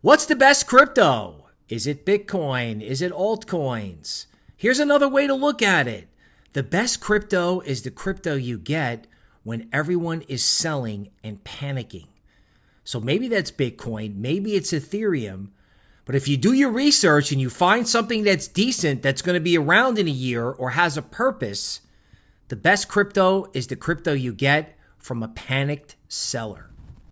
What's the best crypto? Is it Bitcoin? Is it altcoins? Here's another way to look at it the best crypto is the crypto you get when everyone is selling and panicking. So maybe that's Bitcoin, maybe it's Ethereum. But if you do your research and you find something that's decent, that's going to be around in a year or has a purpose, the best crypto is the crypto you get from a panicked seller.